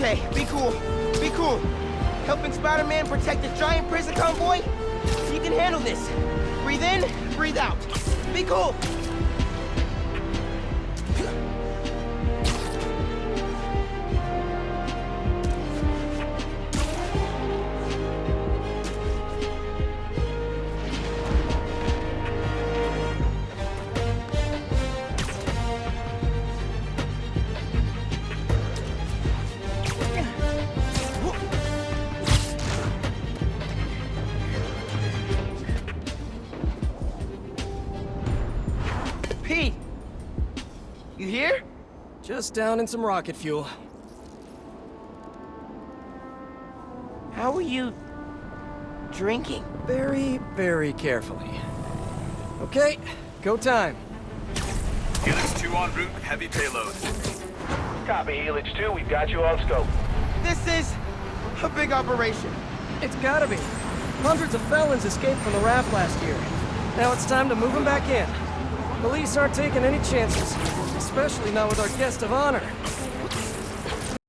Okay, be cool. Be cool. Helping Spider-Man protect a giant prison convoy? You can handle this. Breathe in, breathe out. Be cool. Pete! You here? Just down in some rocket fuel. How are you... drinking? Very, very carefully. Okay, go time. Helix 2 en route with heavy payload. Copy, Helix 2. We've got you on scope. This is... a big operation. It's gotta be. Hundreds of felons escaped from the raft last year. Now it's time to move them back in. Police aren't taking any chances, especially not with our guest of honor.